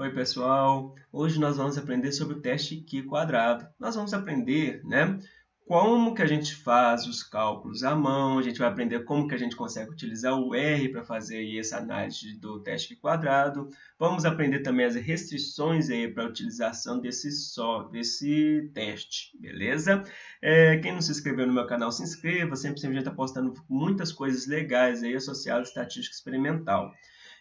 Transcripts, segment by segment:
Oi pessoal, hoje nós vamos aprender sobre o teste Q quadrado. Nós vamos aprender né, como que a gente faz os cálculos à mão, a gente vai aprender como que a gente consegue utilizar o R para fazer essa análise do teste Q quadrado. Vamos aprender também as restrições para a utilização desse, só, desse teste, beleza? É, quem não se inscreveu no meu canal, se inscreva, sempre, sempre a gente está postando muitas coisas legais aí associadas à estatística experimental.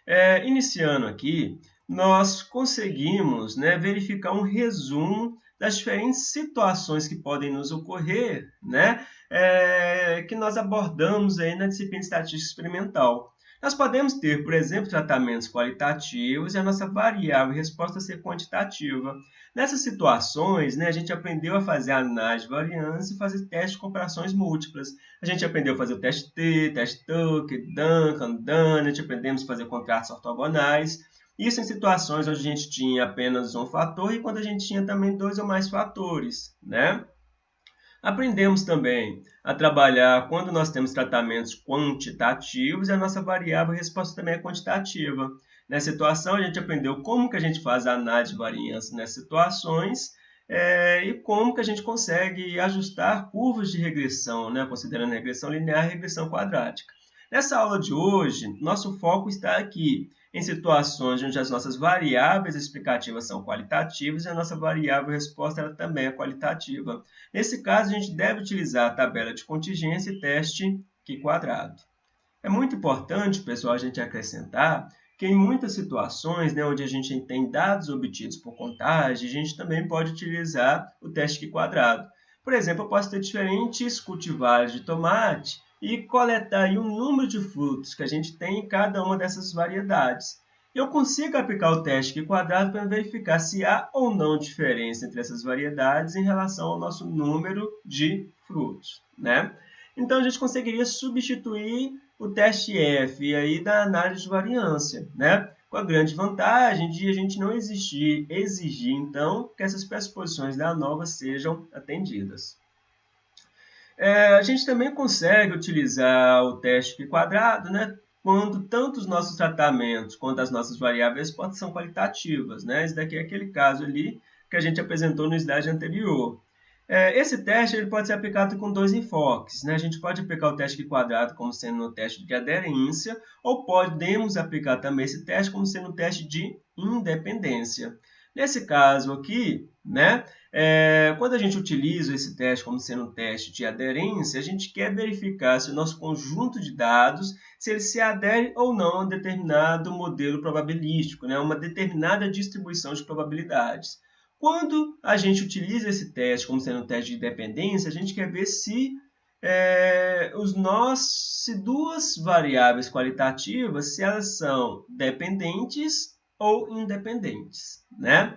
É, iniciando aqui, nós conseguimos né, verificar um resumo das diferentes situações que podem nos ocorrer, né, é, que nós abordamos aí na disciplina de estatística experimental. Nós podemos ter, por exemplo, tratamentos qualitativos e a nossa variável resposta ser quantitativa. Nessas situações, né, a gente aprendeu a fazer análise de variância e fazer testes de comparações múltiplas. A gente aprendeu a fazer o teste T, teste Tucker, Duncan, Dunnett, aprendemos a fazer contratos ortogonais. Isso em situações onde a gente tinha apenas um fator e quando a gente tinha também dois ou mais fatores, né? Aprendemos também a trabalhar quando nós temos tratamentos quantitativos e a nossa variável resposta também é quantitativa. Nessa situação, a gente aprendeu como que a gente faz a análise de variância nessas situações é, e como que a gente consegue ajustar curvas de regressão, né, considerando regressão linear e regressão quadrática. Nessa aula de hoje, nosso foco está aqui em situações onde as nossas variáveis explicativas são qualitativas e a nossa variável resposta ela também é qualitativa. Nesse caso, a gente deve utilizar a tabela de contingência e teste Q quadrado. É muito importante, pessoal, a gente acrescentar que em muitas situações né, onde a gente tem dados obtidos por contagem, a gente também pode utilizar o teste Q quadrado. Por exemplo, eu posso ter diferentes cultivares de tomate e coletar aí o número de frutos que a gente tem em cada uma dessas variedades. Eu consigo aplicar o teste Q quadrado para verificar se há ou não diferença entre essas variedades em relação ao nosso número de frutos. Né? Então, a gente conseguiria substituir o teste F aí da análise de variância, né? com a grande vantagem de a gente não exigir, exigir então, que essas pressuposições da ANOVA sejam atendidas. É, a gente também consegue utilizar o teste quadrado né, quando tanto os nossos tratamentos quanto as nossas variáveis são qualitativas. Né? Esse daqui é aquele caso ali que a gente apresentou no slide anterior. É, esse teste ele pode ser aplicado com dois enfoques. Né? A gente pode aplicar o teste quadrado como sendo um teste de aderência, ou podemos aplicar também esse teste como sendo um teste de independência. Nesse caso aqui, né, é, quando a gente utiliza esse teste como sendo um teste de aderência, a gente quer verificar se o nosso conjunto de dados se ele se adere ou não a um determinado modelo probabilístico, né, uma determinada distribuição de probabilidades. Quando a gente utiliza esse teste como sendo um teste de dependência, a gente quer ver se é, os nós, se duas variáveis qualitativas, se elas são dependentes ou independentes, né?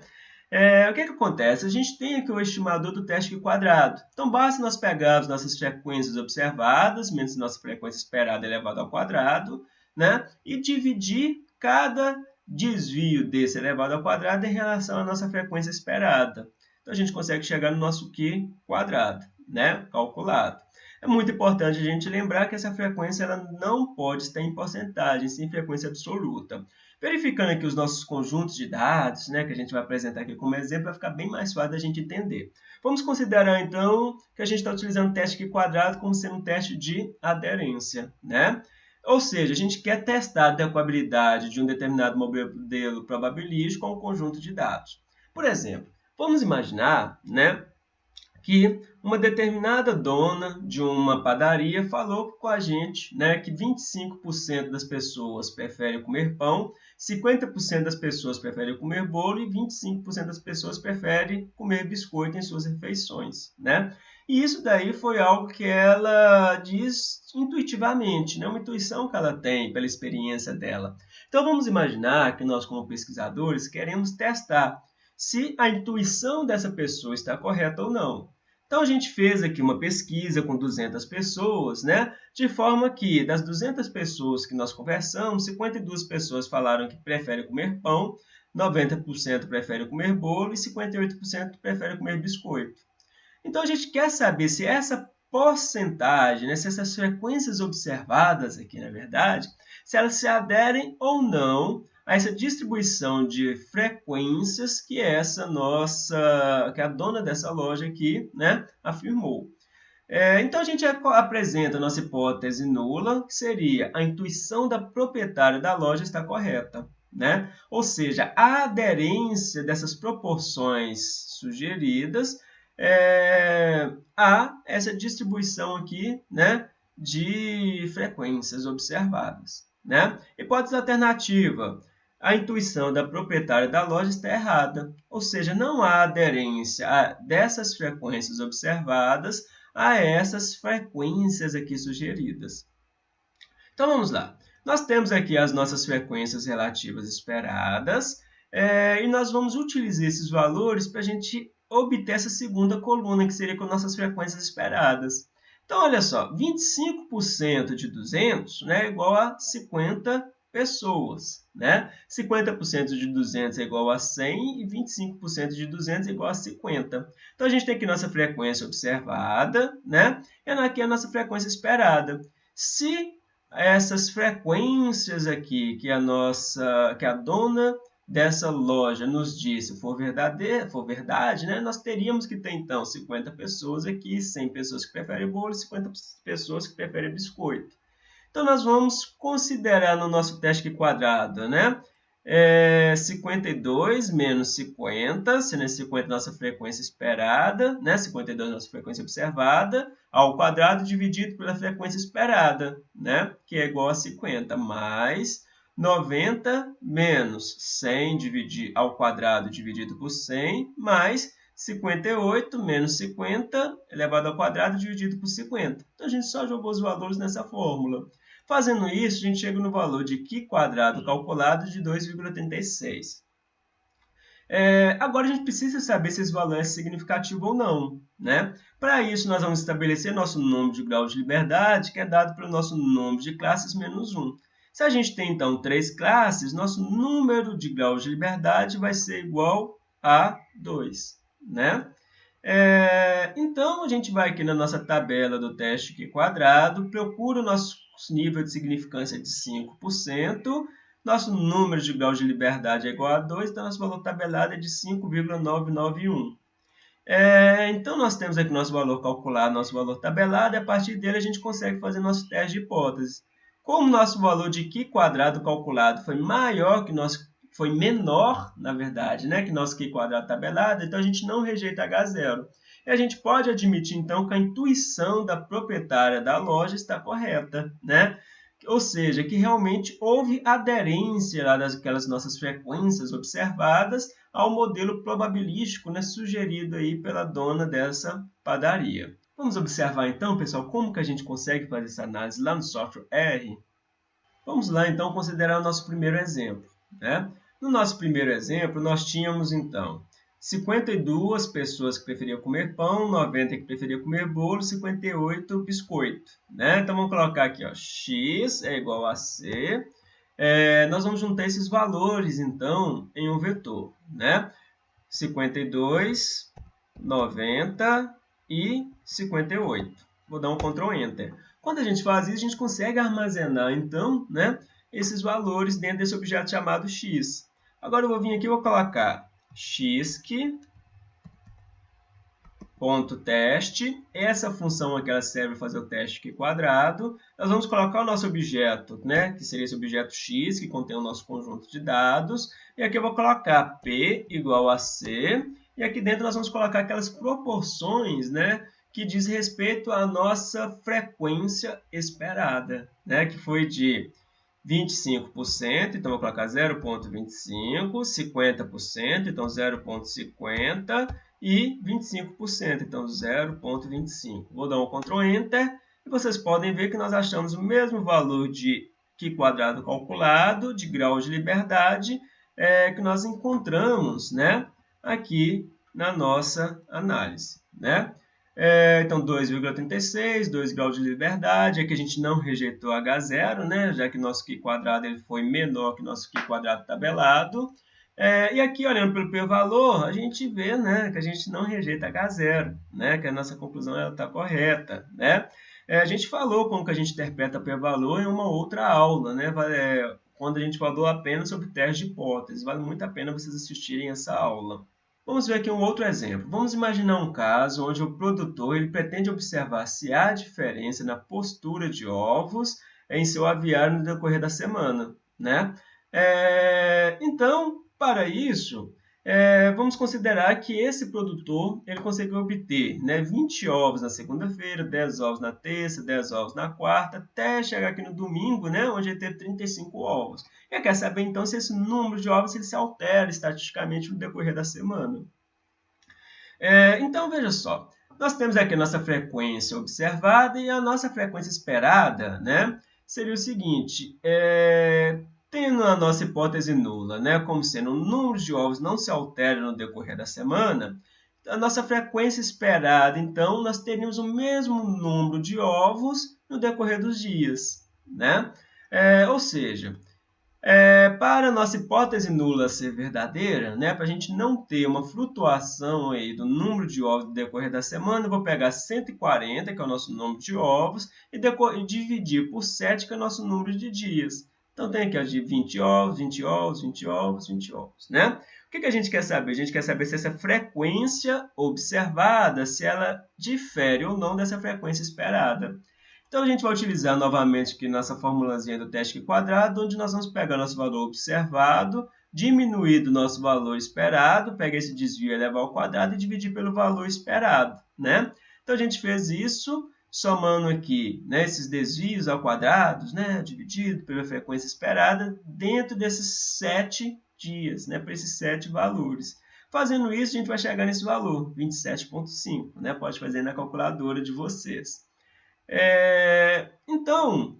É, o que, que acontece? A gente tem aqui o estimador do teste quadrado. Então, basta nós pegarmos nossas frequências observadas, menos nossa frequência esperada elevada ao quadrado, né? e dividir cada desvio desse elevado ao quadrado em relação à nossa frequência esperada. Então, a gente consegue chegar no nosso Q quadrado, né? calculado. É muito importante a gente lembrar que essa frequência ela não pode estar em porcentagem, sim em frequência absoluta. Verificando aqui os nossos conjuntos de dados, né, que a gente vai apresentar aqui como exemplo, vai ficar bem mais fácil da gente entender. Vamos considerar, então, que a gente está utilizando o teste quadrado como sendo um teste de aderência. Né? Ou seja, a gente quer testar a adequabilidade de um determinado modelo probabilístico a um conjunto de dados. Por exemplo, vamos imaginar né, que uma determinada dona de uma padaria falou com a gente né, que 25% das pessoas preferem comer pão, 50% das pessoas preferem comer bolo e 25% das pessoas preferem comer biscoito em suas refeições. Né? E isso daí foi algo que ela diz intuitivamente, né? uma intuição que ela tem pela experiência dela. Então vamos imaginar que nós, como pesquisadores, queremos testar se a intuição dessa pessoa está correta ou não. Então, a gente fez aqui uma pesquisa com 200 pessoas, né? de forma que, das 200 pessoas que nós conversamos, 52 pessoas falaram que preferem comer pão, 90% preferem comer bolo e 58% preferem comer biscoito. Então, a gente quer saber se essa porcentagem, né, se essas frequências observadas aqui, na verdade, se elas se aderem ou não a essa distribuição de frequências que essa nossa, que a dona dessa loja aqui, né, afirmou. É, então a gente apresenta a nossa hipótese nula, que seria a intuição da proprietária da loja está correta. Né? Ou seja, a aderência dessas proporções sugeridas é, a essa distribuição aqui né, de frequências observadas. Né? Hipótese alternativa. A intuição da proprietária da loja está errada, ou seja, não há aderência dessas frequências observadas a essas frequências aqui sugeridas. Então vamos lá. Nós temos aqui as nossas frequências relativas esperadas é, e nós vamos utilizar esses valores para a gente obter essa segunda coluna, que seria com nossas frequências esperadas. Então, olha só, 25% de 200 né, é igual a 50 pessoas. Né? 50% de 200 é igual a 100 e 25% de 200 é igual a 50. Então, a gente tem aqui nossa frequência observada né? e aqui a nossa frequência esperada. Se essas frequências aqui que a nossa, que a dona dessa loja nos disse for verdade, for verdade, né, nós teríamos que ter então 50 pessoas aqui, 100 pessoas que preferem bolo, 50 pessoas que preferem biscoito. Então nós vamos considerar no nosso teste quadrado, né, é 52 menos 50, sendo 50 nossa frequência esperada, né? 52 nossa frequência observada, ao quadrado dividido pela frequência esperada, né? que é igual a 50, mais 90 menos 100 dividir, ao quadrado dividido por 100, mais 58 menos 50 elevado ao quadrado dividido por 50. Então, a gente só jogou os valores nessa fórmula. Fazendo isso, a gente chega no valor de Qi quadrado calculado de 2,36. É, agora a gente precisa saber se esse valor é significativo ou não. Né? Para isso, nós vamos estabelecer nosso número de graus de liberdade, que é dado pelo nosso número de classes menos 1. Se a gente tem, então, três classes, nosso número de graus de liberdade vai ser igual a 2. Né? É, então, a gente vai aqui na nossa tabela do teste Q quadrado, procura o nosso nível de significância de 5%, nosso número de graus de liberdade é igual a 2, então nosso valor tabelado é de 5,991. É, então, nós temos aqui nosso valor calculado, nosso valor tabelado, e a partir dele a gente consegue fazer nosso teste de hipótese. Como nosso valor de Qi quadrado calculado foi maior que nosso foi menor, na verdade, né, que nosso Qi quadrado tabelado, então a gente não rejeita H0. E a gente pode admitir, então, que a intuição da proprietária da loja está correta, né? Ou seja, que realmente houve aderência lá daquelas nossas frequências observadas ao modelo probabilístico né, sugerido aí pela dona dessa padaria. Vamos observar então, pessoal, como que a gente consegue fazer essa análise lá no software R? Vamos lá então considerar o nosso primeiro exemplo. Né? No nosso primeiro exemplo, nós tínhamos então 52 pessoas que preferiam comer pão, 90 que preferiam comer bolo, 58 biscoito. Né? Então, vamos colocar aqui, ó, x é igual a c. É, nós vamos juntar esses valores, então, em um vetor. Né? 52, 90 e 58. Vou dar um Ctrl Enter. Quando a gente faz isso, a gente consegue armazenar, então, né, esses valores dentro desse objeto chamado x. Agora, eu vou vir aqui e vou colocar xq ponto teste. Essa função aqui ela serve para fazer o teste aqui quadrado. Nós vamos colocar o nosso objeto, né, que seria esse objeto x, que contém o nosso conjunto de dados. E aqui eu vou colocar p igual a c. E aqui dentro nós vamos colocar aquelas proporções, né, que diz respeito à nossa frequência esperada, né, que foi de 25%, então vou colocar 0,25%, 50%, então 0,50% e 25%, então 0,25%. Vou dar um Ctrl Enter e vocês podem ver que nós achamos o mesmo valor de Qi quadrado calculado, de grau de liberdade, é, que nós encontramos né, aqui na nossa análise. Né? É, então, 2,36, 2 graus de liberdade. Aqui a gente não rejeitou H0, né? já que nosso Qi quadrado ele foi menor que nosso Qi quadrado tabelado. É, e aqui, olhando pelo p-valor, a gente vê né, que a gente não rejeita H0, né, que a nossa conclusão está correta. Né? É, a gente falou como que a gente interpreta p-valor em uma outra aula. Né? É, quando a gente falou apenas sobre teste de hipótese. Vale muito a pena vocês assistirem essa aula. Vamos ver aqui um outro exemplo. Vamos imaginar um caso onde o produtor ele pretende observar se há diferença na postura de ovos em seu aviário no decorrer da semana. Né? É, então, para isso, é, vamos considerar que esse produtor ele conseguiu obter né, 20 ovos na segunda-feira, 10 ovos na terça, 10 ovos na quarta, até chegar aqui no domingo, né, onde ele teve 35 ovos. E quer saber então se esse número de ovos ele se altera estatisticamente no decorrer da semana. É, então, veja só, nós temos aqui a nossa frequência observada e a nossa frequência esperada né, seria o seguinte, é, Tendo a nossa hipótese nula, né, como sendo o número de ovos não se altera no decorrer da semana, a nossa frequência esperada, então, nós teríamos o mesmo número de ovos no decorrer dos dias. Né? É, ou seja, é, para a nossa hipótese nula ser verdadeira, né, para a gente não ter uma flutuação aí do número de ovos no decorrer da semana, eu vou pegar 140, que é o nosso número de ovos, e, e dividir por 7, que é o nosso número de dias. Então, tem aqui ó, de 20 ovos, 20 ovos, 20 ovos, 20 ovos, né? O que, que a gente quer saber? A gente quer saber se essa frequência observada, se ela difere ou não dessa frequência esperada. Então, a gente vai utilizar novamente aqui nossa formulazinha do teste quadrado, onde nós vamos pegar nosso valor observado, diminuir do nosso valor esperado, pegar esse desvio e levar ao quadrado e dividir pelo valor esperado, né? Então, a gente fez isso somando aqui né, esses desvios ao quadrado, né, dividido pela frequência esperada, dentro desses sete dias, né, para esses sete valores. Fazendo isso, a gente vai chegar nesse valor, 27,5. Né? Pode fazer na calculadora de vocês. É, então,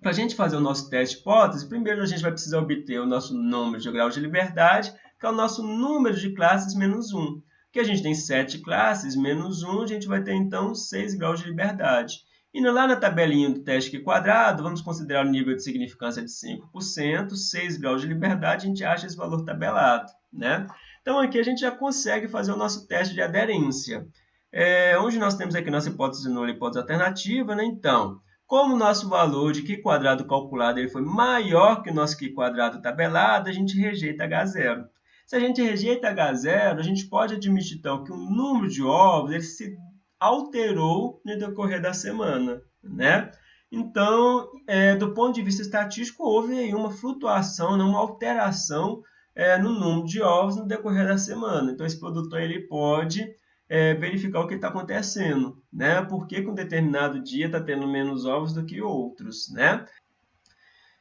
para a gente fazer o nosso teste de hipótese, primeiro a gente vai precisar obter o nosso número de graus de liberdade, que é o nosso número de classes menos 1 que a gente tem 7 classes, menos 1, a gente vai ter então 6 graus de liberdade. E lá na tabelinha do teste quadrado, vamos considerar o nível de significância de 5%, 6 graus de liberdade, a gente acha esse valor tabelado. Né? Então aqui a gente já consegue fazer o nosso teste de aderência. É, onde nós temos aqui nossa hipótese nula e hipótese alternativa, né? então, como o nosso valor de Q quadrado calculado ele foi maior que o nosso Q quadrado tabelado, a gente rejeita H0. Se a gente rejeita H0, a gente pode admitir então que o número de ovos ele se alterou no decorrer da semana, né? Então, é, do ponto de vista estatístico, houve aí uma flutuação, né, uma alteração é, no número de ovos no decorrer da semana. Então, esse produtor ele pode é, verificar o que está acontecendo, né? Por que, que um determinado dia está tendo menos ovos do que outros, né?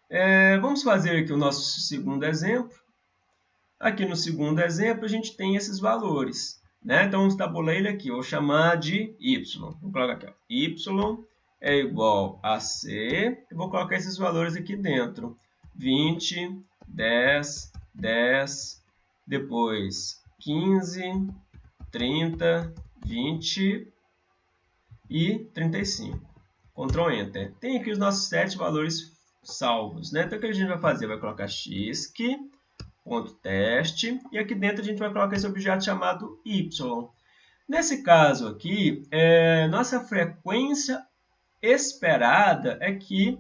É, vamos fazer aqui o nosso segundo exemplo. Aqui no segundo exemplo, a gente tem esses valores. Né? Então, vamos tabular ele aqui. Vou chamar de y. Vou colocar aqui. Ó. y é igual a c. Eu vou colocar esses valores aqui dentro. 20, 10, 10, depois 15, 30, 20 e 35. Ctrl Enter. Tem aqui os nossos sete valores salvos. Né? Então, o que a gente vai fazer? Vai colocar x, que ponto teste, e aqui dentro a gente vai colocar esse objeto chamado y. Nesse caso aqui, é, nossa frequência esperada é que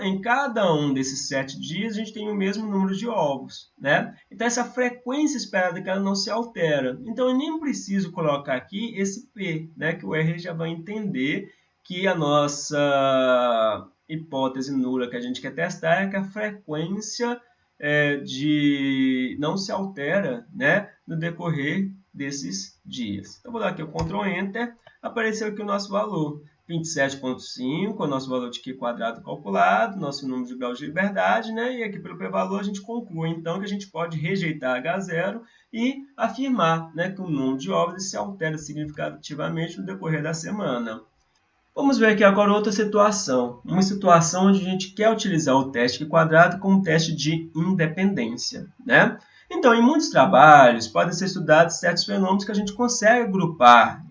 em cada um desses sete dias a gente tem o mesmo número de ovos, né? Então essa frequência esperada que ela não se altera. Então eu nem preciso colocar aqui esse P, né? Que o R já vai entender que a nossa hipótese nula que a gente quer testar é que a frequência é, de não se altera né, no decorrer desses dias. Então, vou dar aqui o Ctrl Enter, apareceu aqui o nosso valor, 27.5, o nosso valor de Q quadrado calculado, nosso número de graus de liberdade, né? e aqui pelo p-valor a gente conclui, então, que a gente pode rejeitar H0 e afirmar né, que o número de ovos se altera significativamente no decorrer da semana. Vamos ver aqui agora outra situação, uma situação onde a gente quer utilizar o teste quadrado como teste de independência. Né? Então, em muitos trabalhos, podem ser estudados certos fenômenos que a gente consegue agrupar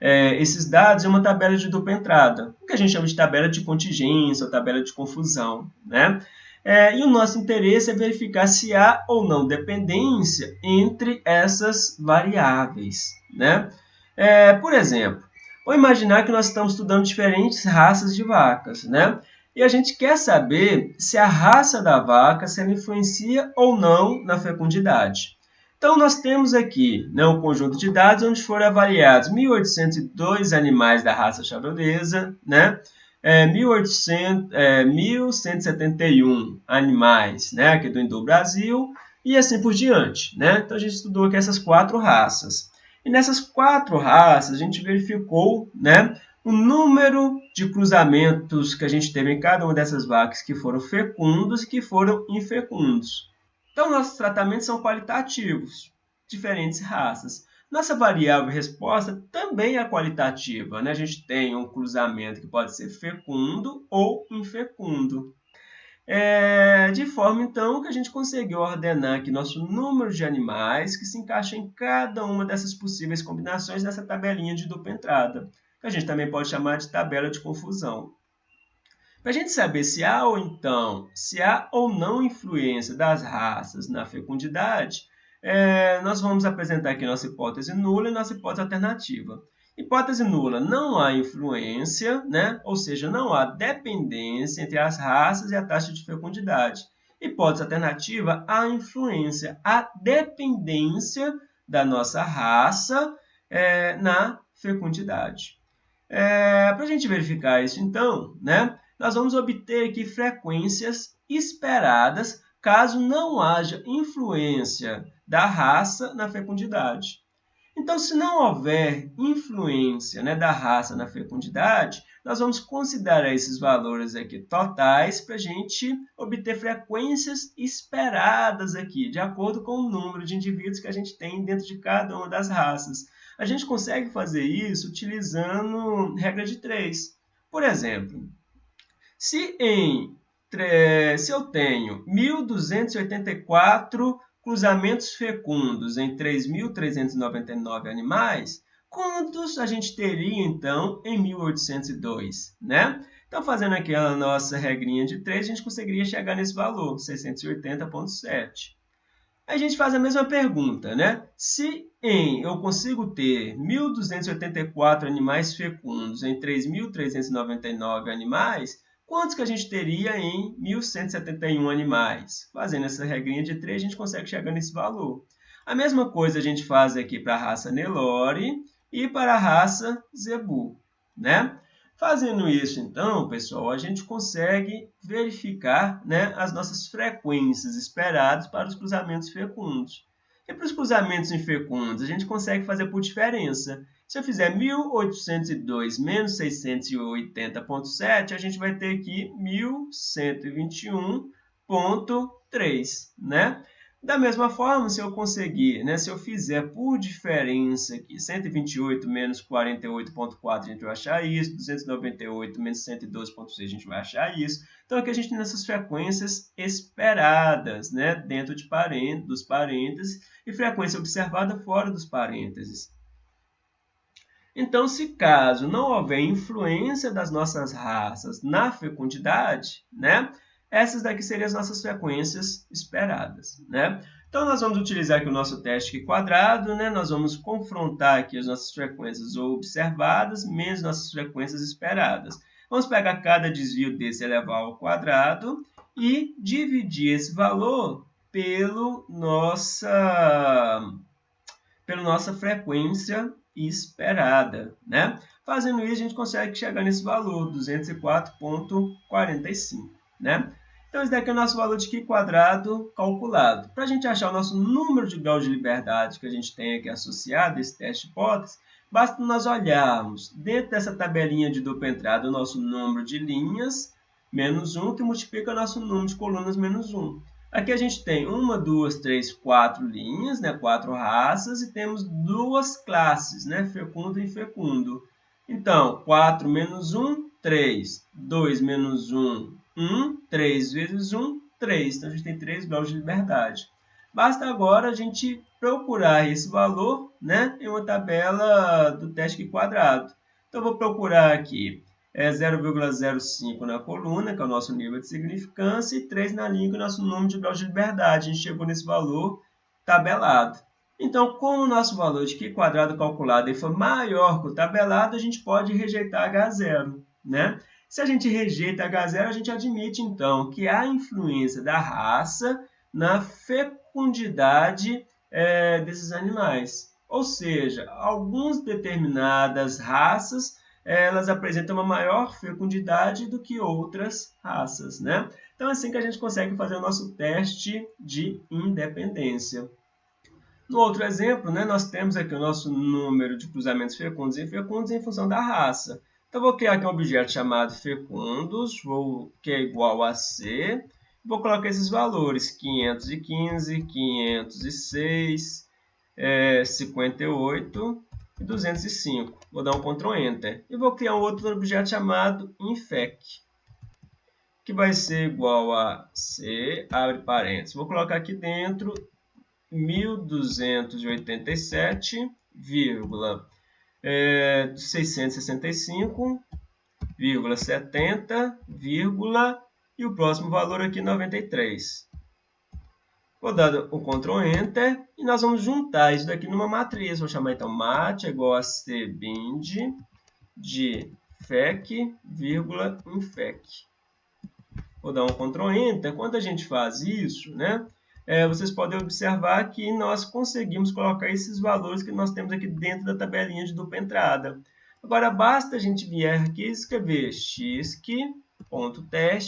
é, esses dados em uma tabela de dupla entrada, o que a gente chama de tabela de contingência ou tabela de confusão. Né? É, e o nosso interesse é verificar se há ou não dependência entre essas variáveis. Né? É, por exemplo, Vou imaginar que nós estamos estudando diferentes raças de vacas, né? E a gente quer saber se a raça da vaca se ela influencia ou não na fecundidade. Então, nós temos aqui né, um conjunto de dados onde foram avaliados 1.802 animais da raça charonesa, né, é, 1.800, é, 1.171 animais né, aqui do Indo-Brasil e assim por diante. Né? Então, a gente estudou aqui essas quatro raças. E nessas quatro raças, a gente verificou né, o número de cruzamentos que a gente teve em cada uma dessas vacas que foram fecundos e que foram infecundos. Então, nossos tratamentos são qualitativos, diferentes raças. Nossa variável resposta também é qualitativa. Né? A gente tem um cruzamento que pode ser fecundo ou infecundo. É, de forma, então, que a gente conseguiu ordenar aqui nosso número de animais que se encaixa em cada uma dessas possíveis combinações dessa tabelinha de dupla entrada que a gente também pode chamar de tabela de confusão. Para a gente saber se há ou então, se há ou não influência das raças na fecundidade, é, nós vamos apresentar aqui nossa hipótese nula e nossa hipótese alternativa. Hipótese nula, não há influência, né? ou seja, não há dependência entre as raças e a taxa de fecundidade. Hipótese alternativa, há influência, há dependência da nossa raça é, na fecundidade. É, Para a gente verificar isso, então, né, nós vamos obter aqui frequências esperadas caso não haja influência da raça na fecundidade. Então, se não houver influência né, da raça na fecundidade, nós vamos considerar esses valores aqui totais para a gente obter frequências esperadas aqui, de acordo com o número de indivíduos que a gente tem dentro de cada uma das raças. A gente consegue fazer isso utilizando regra de três. Por exemplo, se, em, se eu tenho 1.284 cruzamentos fecundos em 3.399 animais, quantos a gente teria, então, em 1802, né? Então, fazendo aqui a nossa regrinha de 3, a gente conseguiria chegar nesse valor, 680,7 a gente faz a mesma pergunta, né? Se em eu consigo ter 1.284 animais fecundos em 3.399 animais, quantos que a gente teria em 1.171 animais? Fazendo essa regrinha de 3, a gente consegue chegar nesse valor. A mesma coisa a gente faz aqui para a raça Nelore e para a raça Zebu, né? Fazendo isso, então, pessoal, a gente consegue verificar né, as nossas frequências esperadas para os cruzamentos fecundos. E para os cruzamentos infecundos, a gente consegue fazer por diferença. Se eu fizer 1802 menos 680.7, a gente vai ter aqui 1121.3, né? Da mesma forma, se eu conseguir, né, se eu fizer por diferença aqui, 128 menos 48.4, a gente vai achar isso, 298 menos 112.6, a gente vai achar isso. Então, aqui a gente tem essas frequências esperadas, né, dentro de dos parênteses, e frequência observada fora dos parênteses. Então, se caso não houver influência das nossas raças na fecundidade, né, essas daqui seriam as nossas frequências esperadas, né? Então, nós vamos utilizar aqui o nosso teste quadrado, né? Nós vamos confrontar aqui as nossas frequências observadas menos nossas frequências esperadas. Vamos pegar cada desvio desse elevado ao quadrado e dividir esse valor pelo nossa, pela nossa frequência esperada, né? Fazendo isso, a gente consegue chegar nesse valor, 204,45, né? Então, esse daqui é o nosso valor de Q quadrado calculado. Para a gente achar o nosso número de graus de liberdade que a gente tem aqui associado a esse teste de hipótese, basta nós olharmos dentro dessa tabelinha de dupla entrada o nosso número de linhas menos 1, que multiplica o nosso número de colunas menos 1. Aqui a gente tem uma, duas, três, quatro linhas, né? quatro raças, e temos duas classes, né? fecundo e infecundo. Então, 4 menos 1, 3. 2 menos 1, 1, 3 vezes 1, 3. Então, a gente tem 3 graus de liberdade. Basta agora a gente procurar esse valor né, em uma tabela do teste quadrado. Então, eu vou procurar aqui é 0,05 na coluna, que é o nosso nível de significância, e 3 na linha, que é o nosso número de graus de liberdade. A gente chegou nesse valor tabelado. Então, como o nosso valor de Q quadrado calculado for maior que o tabelado, a gente pode rejeitar H0. Né? Se a gente rejeita H0, a gente admite, então, que há influência da raça na fecundidade é, desses animais. Ou seja, algumas determinadas raças elas apresentam uma maior fecundidade do que outras raças, né? Então é assim que a gente consegue fazer o nosso teste de independência. No outro exemplo, né, nós temos aqui o nosso número de cruzamentos fecundos e infecundos em função da raça. Então, vou criar aqui um objeto chamado fecundos, vou, que é igual a C. Vou colocar esses valores, 515, 506, é, 58 e 205. Vou dar um Ctrl Enter. E vou criar um outro objeto chamado infec, que vai ser igual a C, abre parênteses. Vou colocar aqui dentro 1287, vírgula, é, 665,70, vírgula, e o próximo valor aqui 93. Vou dar o Ctrl Enter e nós vamos juntar isso daqui numa matriz. Vou chamar então mat igual a cbind de fec, vírgula, infec. Vou dar um Ctrl Enter. Quando a gente faz isso, né, é, vocês podem observar que nós conseguimos colocar esses valores que nós temos aqui dentro da tabelinha de dupla entrada. Agora, basta a gente vir aqui e escrever xk.teste,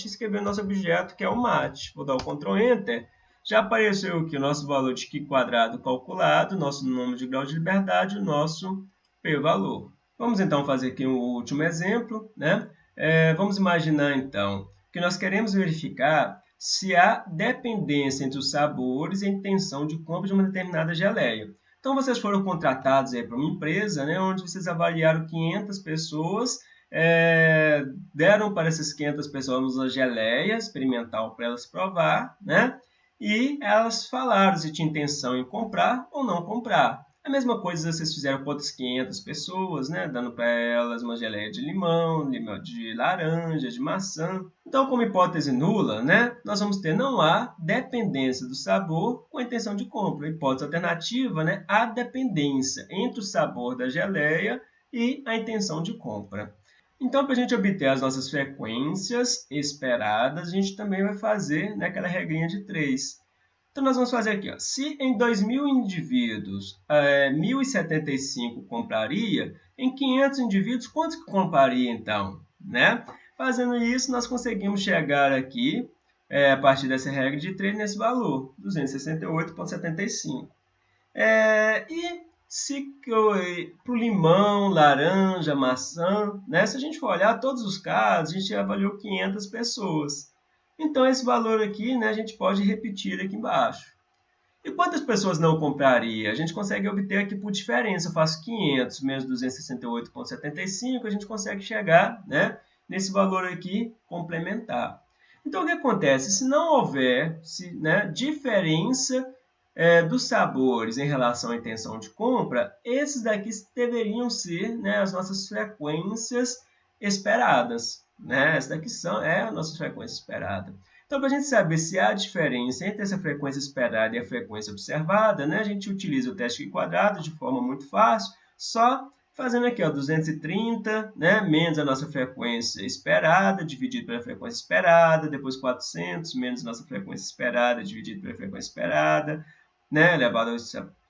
escrever nosso objeto, que é o mat. Vou dar o Ctrl Enter. Já apareceu aqui o nosso valor de Q quadrado calculado, nosso número de grau de liberdade, o nosso p-valor. Vamos então fazer aqui um último exemplo. Né? É, vamos imaginar então que nós queremos verificar se há dependência entre os sabores e a intenção de compra de uma determinada geleia. Então, vocês foram contratados para uma empresa, né, onde vocês avaliaram 500 pessoas, é, deram para essas 500 pessoas uma geleia experimental para elas provar, né? E elas falaram se tinha intenção em comprar ou não comprar. A mesma coisa vocês fizeram com outras 500 pessoas, né? Dando para elas uma geleia de limão, de laranja, de maçã. Então, como hipótese nula, né? Nós vamos ter não há dependência do sabor com a intenção de compra. Hipótese alternativa, né? Há dependência entre o sabor da geleia e a intenção de compra. Então, para a gente obter as nossas frequências esperadas, a gente também vai fazer né, aquela regrinha de 3. Então, nós vamos fazer aqui. Ó. Se em 2.000 indivíduos, é, 1.075 compraria, em 500 indivíduos, quantos que compraria então? Né? Fazendo isso, nós conseguimos chegar aqui, é, a partir dessa regra de 3, nesse valor, 268,75. É, e se para o limão, laranja, maçã, né? se a gente for olhar todos os casos, a gente avaliou 500 pessoas. Então, esse valor aqui, né, a gente pode repetir aqui embaixo. E quantas pessoas não compraria? A gente consegue obter aqui por diferença. Eu faço 500 menos 268,75, a gente consegue chegar né, nesse valor aqui complementar. Então, o que acontece? Se não houver se, né, diferença é, dos sabores em relação à intenção de compra, esses daqui deveriam ser né, as nossas frequências esperadas. Né? Essa daqui são, é a nossa frequência esperada. Então, para a gente saber se há diferença entre essa frequência esperada e a frequência observada, né, a gente utiliza o teste quadrado de forma muito fácil, só fazendo aqui ó, 230, né, menos a nossa frequência esperada, dividido pela frequência esperada, depois 400, menos a nossa frequência esperada, dividido pela frequência esperada, né, elevado ao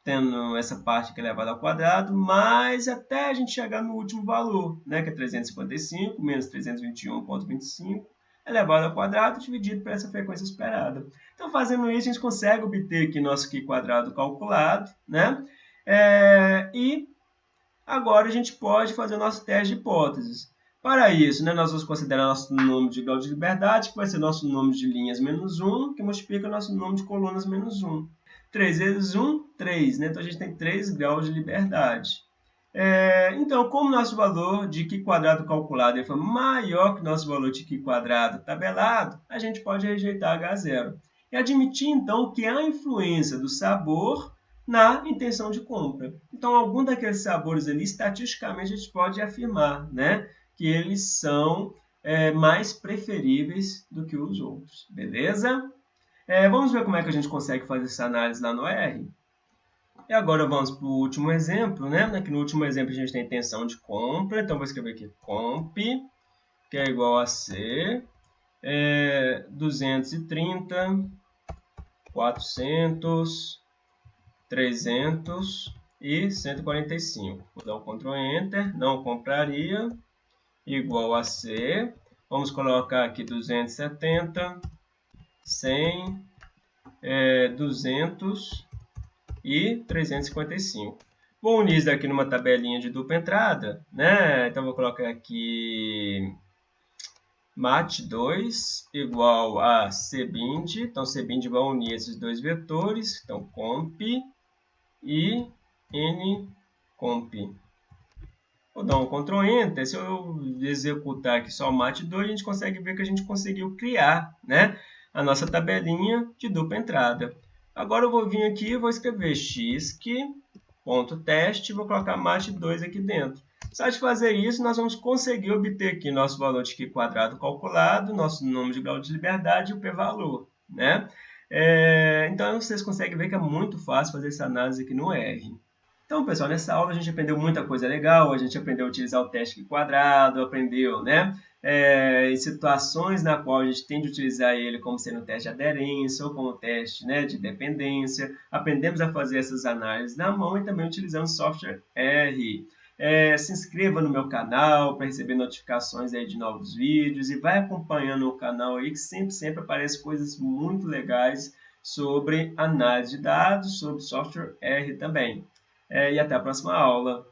tendo essa parte que é elevada ao quadrado, mas até a gente chegar no último valor, né, que é 355 menos 321,25 elevado ao quadrado dividido por essa frequência esperada. Então, fazendo isso, a gente consegue obter aqui nosso Q quadrado calculado, né? É, e agora a gente pode fazer o nosso teste de hipóteses. Para isso, né, nós vamos considerar nosso número de grau de liberdade, que vai ser nosso número de linhas menos 1, que multiplica nosso número de colunas menos 1. 3 vezes 1, 3. Né? Então, a gente tem 3 graus de liberdade. É, então, como nosso valor de Q quadrado calculado foi maior que nosso valor de Q quadrado tabelado, a gente pode rejeitar H0. E admitir, então, que há influência do sabor na intenção de compra. Então, algum daqueles sabores ali, estatisticamente, a gente pode afirmar né, que eles são é, mais preferíveis do que os outros. Beleza? É, vamos ver como é que a gente consegue fazer essa análise lá no R. E agora vamos para o último exemplo, né? Aqui no último exemplo a gente tem intenção de compra, então vou escrever aqui comp, que é igual a C, é, 230, 400, 300 e 145. Vou dar um Ctrl Enter, não compraria, igual a C. Vamos colocar aqui 270, 100, é, 200 e 355. Vou unir isso aqui numa tabelinha de dupla entrada, né? Então, vou colocar aqui mat2 igual a cbind. Então, cbind vai unir esses dois vetores. Então, comp e ncomp. Vou dar um Ctrl Enter. Se eu executar aqui só mat2, a gente consegue ver que a gente conseguiu criar né, a nossa tabelinha de dupla entrada. Agora eu vou vir aqui e vou escrever xk.teste e vou colocar mat2 aqui dentro. Só de fazer isso, nós vamos conseguir obter aqui nosso valor de Q quadrado calculado, nosso número de grau de liberdade e o p-valor. Né? É, então, vocês conseguem ver que é muito fácil fazer essa análise aqui no R. Então, pessoal, nessa aula a gente aprendeu muita coisa legal, a gente aprendeu a utilizar o teste quadrado, aprendeu, né, é, em situações na qual a gente tem de utilizar ele como sendo um teste de aderência ou como teste né, de dependência. Aprendemos a fazer essas análises na mão e também utilizando software R. É, se inscreva no meu canal para receber notificações aí de novos vídeos e vai acompanhando o canal aí que sempre, sempre aparecem coisas muito legais sobre análise de dados, sobre software R também. É, e até a próxima aula.